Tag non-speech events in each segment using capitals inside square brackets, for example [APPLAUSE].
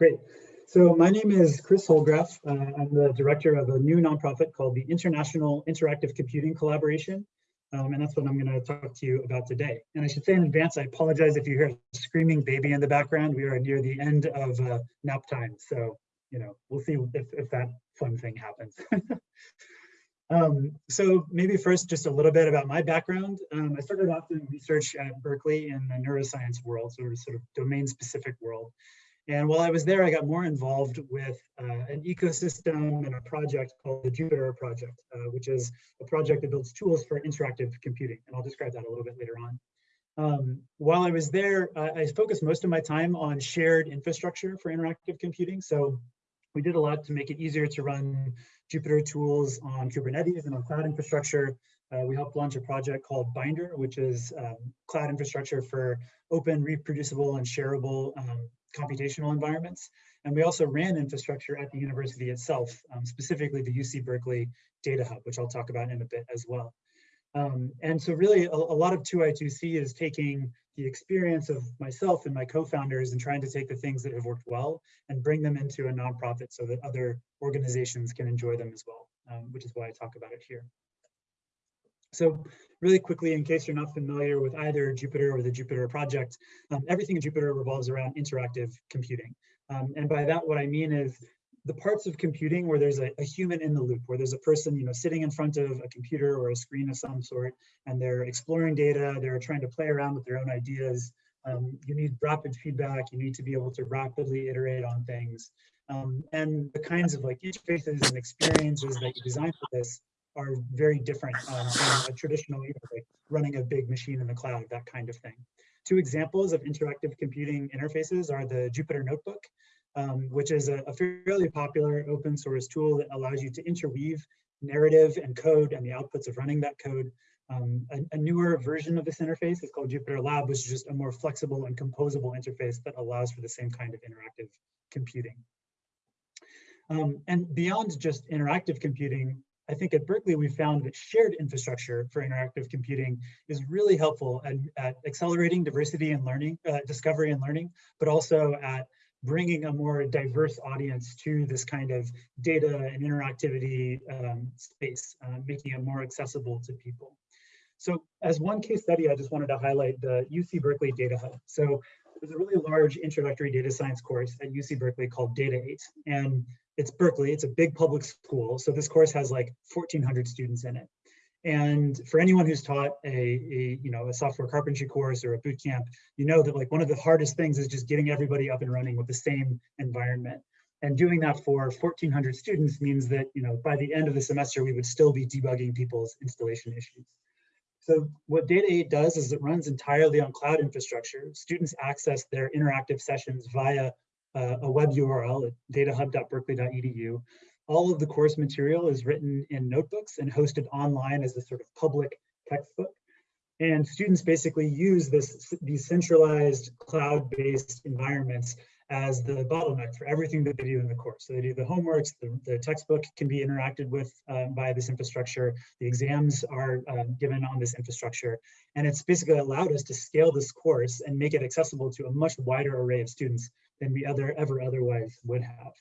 Great. So my name is Chris Holdgraf. Uh, I'm the director of a new nonprofit called the International Interactive Computing Collaboration. Um, and that's what I'm going to talk to you about today. And I should say in advance, I apologize if you hear a screaming baby in the background. We are near the end of uh, nap time. So, you know, we'll see if, if that fun thing happens. [LAUGHS] um, so maybe first, just a little bit about my background. Um, I started off doing research at Berkeley in the neuroscience world, so sort of domain specific world. And while I was there, I got more involved with uh, an ecosystem and a project called the Jupyter Project, uh, which is a project that builds tools for interactive computing. And I'll describe that a little bit later on. Um, while I was there, uh, I focused most of my time on shared infrastructure for interactive computing. So we did a lot to make it easier to run Jupyter tools on Kubernetes and on cloud infrastructure. Uh, we helped launch a project called Binder, which is um, cloud infrastructure for open, reproducible, and shareable um, computational environments. And we also ran infrastructure at the university itself, um, specifically the UC Berkeley Data Hub, which I'll talk about in a bit as well. Um, and so really a, a, lot of 2i2c is taking the experience of myself and my co-founders and trying to take the things that have worked well and bring them into a nonprofit so that other organizations can enjoy them as well, um, which is why I talk about it here. So really quickly, in case you're not familiar with either Jupyter or the Jupyter project, um, everything in Jupyter revolves around interactive computing. Um, and by that, what I mean is the parts of computing where there's a, a, human in the loop, where there's a person, you know, sitting in front of a computer or a screen of some sort, and they're exploring data, they're trying to play around with their own ideas. Um, you need rapid feedback, you need to be able to rapidly iterate on things. Um, and the kinds of like interfaces and experiences that you design for this are very different um, a traditional, you know, like running a big machine in the cloud, that kind of thing. Two examples of interactive computing interfaces are the Jupyter Notebook, um, which is a, a, fairly popular open source tool that allows you to interweave narrative and code and the outputs of running that code. Um, a, a, newer version of this interface is called Jupyter Lab, which is just a more flexible and composable interface that allows for the same kind of interactive computing. Um, and beyond just interactive computing, I think at Berkeley, we found that shared infrastructure for interactive computing is really helpful at, at accelerating diversity and learning, uh, discovery and learning, but also at bringing a more diverse audience to this kind of data and interactivity um, space, uh, making it more accessible to people. So as one case study, I just wanted to highlight the UC Berkeley Data Hub. So there's a really large introductory data science course at UC Berkeley called Data 8. And it's Berkeley, it's a big public school. So this course has like 1400 students in it. And for anyone who's taught a, a, you know a software carpentry course or a boot camp, you know that like one of the hardest things is just getting everybody up and running with the same environment. And doing that for 1400 students means that you know by the end of the semester we would still be debugging people's installation issues. So what Data 8 does is it runs entirely on cloud infrastructure. Students access their interactive sessions via uh, a web URL at datahub.berkeley.edu. All of the course material is written in notebooks and hosted online as a sort of public textbook. And students basically use this, these centralized cloud-based environments as the bottleneck for everything that they do in the course. So they do the homeworks, the, the textbook can be interacted with uh, by this infrastructure, the exams are uh, given on this infrastructure, and it's basically allowed us to scale this course and make it accessible to a much wider array of students than we other, ever otherwise would have.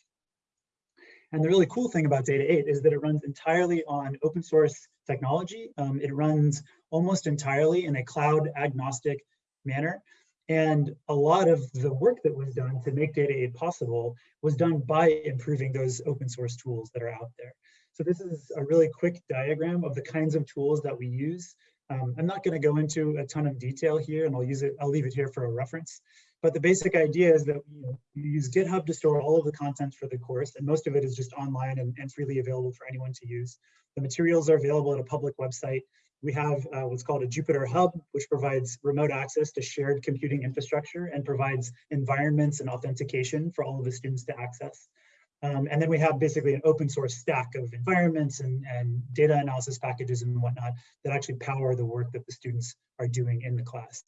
And the really cool thing about Data 8 is that it runs entirely on open source technology. Um, it runs almost entirely in a cloud agnostic manner. And a lot of the work that was done to make Data 8 possible was done by improving those open source tools that are out there. So this is a really quick diagram of the kinds of tools that we use. Um, I'm not going to go into a ton of detail here, and I'll use it. I'll leave it here for a reference. But the basic idea is that you, know, you use GitHub to store all of the content for the course, and most of it is just online and, and freely available for anyone to use. The materials are available at a public website. We have uh, what's called a Jupyter Hub, which provides remote access to shared computing infrastructure and provides environments and authentication for all of the students to access. Um, and then we have basically an open source stack of environments and, and data analysis packages and whatnot that actually power the work that the students are doing in the class.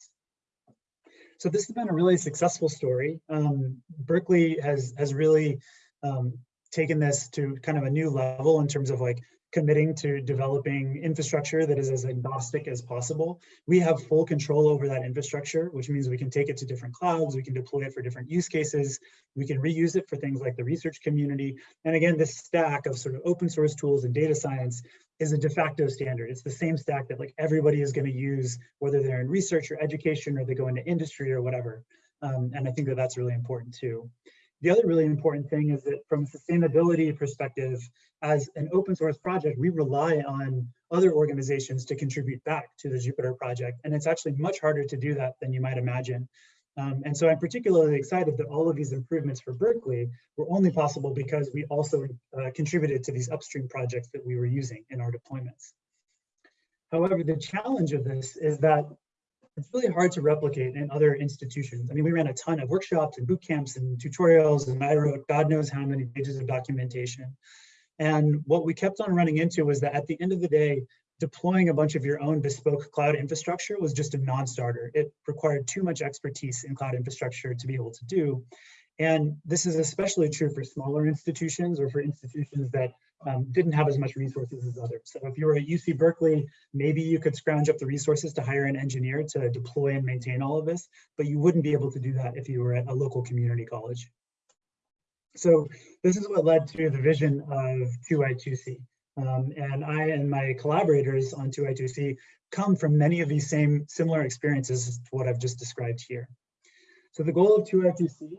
So this has been a really successful story. Um, Berkeley has, has really um, taken this to kind of a new level in terms of like committing to developing infrastructure that is as agnostic as possible. We have full control over that infrastructure, which means we can take it to different clouds, we can deploy it for different use cases, we can reuse it for things like the research community. And again, this stack of sort of open source tools and data science is a de facto standard. It's the same stack that like everybody is going to use, whether they're in research or education or they go into industry or whatever. Um, and I think that that's really important too. The other really important thing is that from a sustainability perspective, as an open source project, we rely on other organizations to contribute back to the Jupyter project. And it's actually much harder to do that than you might imagine. Um, and so I'm particularly excited that all of these improvements for Berkeley were only possible because we also uh, contributed to these upstream projects that we were using in our deployments. However, the challenge of this is that it's really hard to replicate in other institutions. I mean, we ran a ton of workshops and boot camps and tutorials, and I wrote God knows how many pages of documentation. And what we kept on running into was that at the end of the day, deploying a bunch of your own bespoke cloud infrastructure was just a non-starter. It required too much expertise in cloud infrastructure to be able to do. And this is especially true for smaller institutions or for institutions that um, didn't have as much resources as others. So if you were at UC Berkeley, maybe you could scrounge up the resources to hire an engineer to deploy and maintain all of this, but you wouldn't be able to do that if you were at a local community college. So this is what led to the vision of 2i2c. Um, and I and my collaborators on 2i2c come from many of these same similar experiences to what I've just described here. So the goal of 2i2c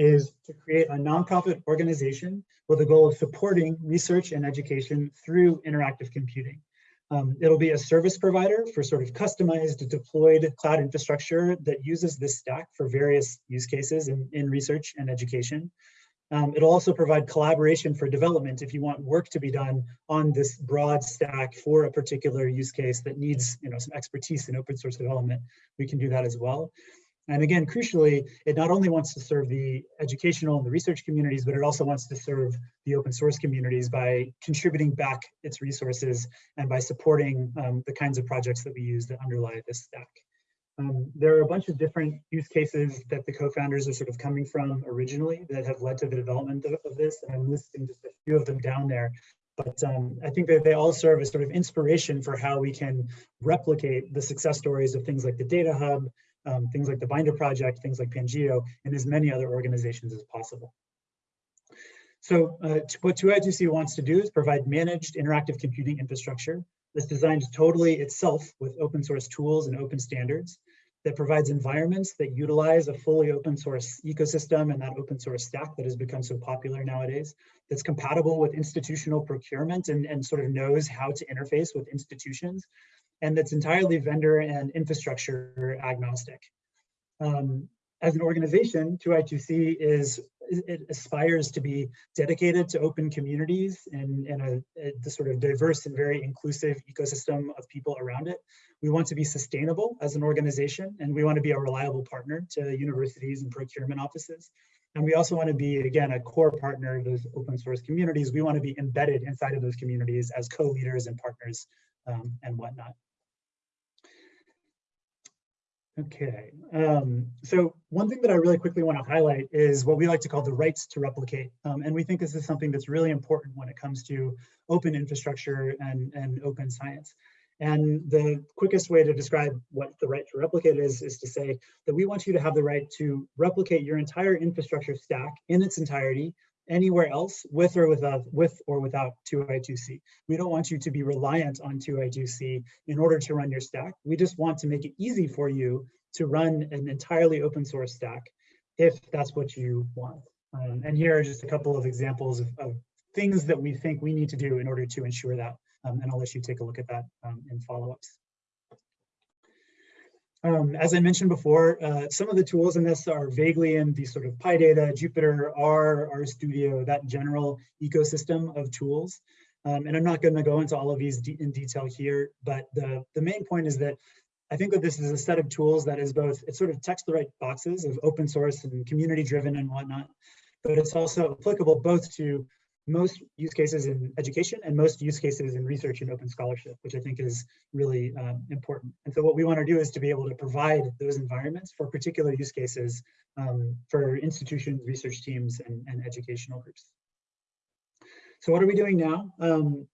is to create a nonprofit organization with the goal of supporting research and education through interactive computing. Um, it'll be a service provider for sort of customized deployed cloud infrastructure that uses this stack for various use cases in, in research and education. Um, it'll also provide collaboration for development if you want work to be done on this broad stack for a particular use case that needs you know, some expertise in open source development. We can do that as well. And again, crucially, it not only wants to serve the educational and the research communities, but it also wants to serve the open source communities by contributing back its resources and by supporting um, the kinds of projects that we use that underlie this stack. Um, there are a bunch of different use cases that the co-founders are sort of coming from originally that have led to the development of, of this, and I'm listing just a few of them down there. But um, I think that they all serve as sort of inspiration for how we can replicate the success stories of things like the Data Hub, um, things like the Binder Project, things like Pangeo, and as many other organizations as possible. So uh, what 2i2c wants to do is provide managed interactive computing infrastructure that's designed totally itself with open source tools and open standards that provides environments that utilize a fully open source ecosystem and that open source stack that has become so popular nowadays, that's compatible with institutional procurement and, and sort of knows how to interface with institutions, and that's entirely vendor and infrastructure agnostic. Um, as an organization, 2i2c is it aspires to be dedicated to open communities and, and a, a, the sort of diverse and very inclusive ecosystem of people around it. We want to be sustainable as an organization, and we want to be a reliable partner to universities and procurement offices. And we also want to be, again, a core partner of those open source communities. We want to be embedded inside of those communities as co-leaders and partners um, and whatnot. Okay, um, so one thing that I really quickly want to highlight is what we like to call the rights to replicate. Um, and we think this is something that's really important when it comes to open infrastructure and, and open science. And the quickest way to describe what the right to replicate is, is to say that we want you to have the right to replicate your entire infrastructure stack in its entirety anywhere else with or without with or without 2i2c. We don't want you to be reliant on 2i2c in order to run your stack. We just want to make it easy for you to run an entirely open source stack if that's what you want. Um, and here are just a couple of examples of, of, things that we think we need to do in order to ensure that. Um, and I'll let you take a look at that um, in follow-ups. Um, as I mentioned before, uh, some of the tools in this are vaguely in the sort of PyData, Jupyter, R, RStudio, that general ecosystem of tools. Um, and I'm not going to go into all of these de in detail here, but the, the main point is that I think that this is a set of tools that is both, it sort of checks the right boxes of open source and community driven and whatnot, but it's also applicable both to most use cases in education and most use cases in research and open scholarship, which I think is really um, important. And so what we want to do is to be able to provide those environments for particular use cases um, for institutions, research teams, and, and, educational groups. So what are we doing now? Um,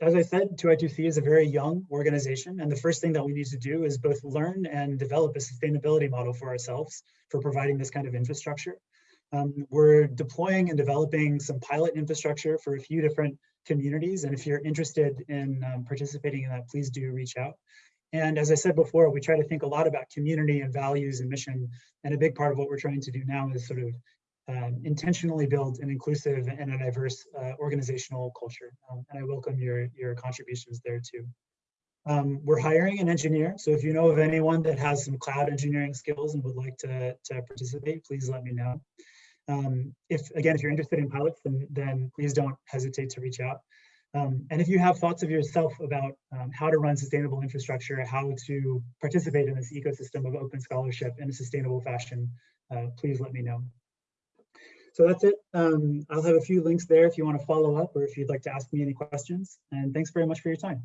as I said, 2i2c is a very young organization, and the first thing that we need to do is both learn and develop a sustainability model for ourselves for providing this kind of infrastructure. Um, we're deploying and developing some pilot infrastructure for a few different communities, and if you're interested in um, participating in that, please do reach out. And as I said before, we try to think a lot about community and values and mission, and a big part of what we're trying to do now is sort of um, intentionally build an inclusive and a diverse uh, organizational culture. Um, and I welcome your, your contributions there too. Um, we're hiring an engineer. So if you know of anyone that has some cloud engineering skills and would like to, to participate, please let me know. Um, if again, if you're interested in pilots, then, then please don't hesitate to reach out. Um, and if you have thoughts of yourself about um, how to run sustainable infrastructure, how to participate in this ecosystem of open scholarship in a sustainable fashion, uh, please let me know. So that's it. Um, I'll have a few links there if you want to follow up or if you'd like to ask me any questions. And thanks very much for your time.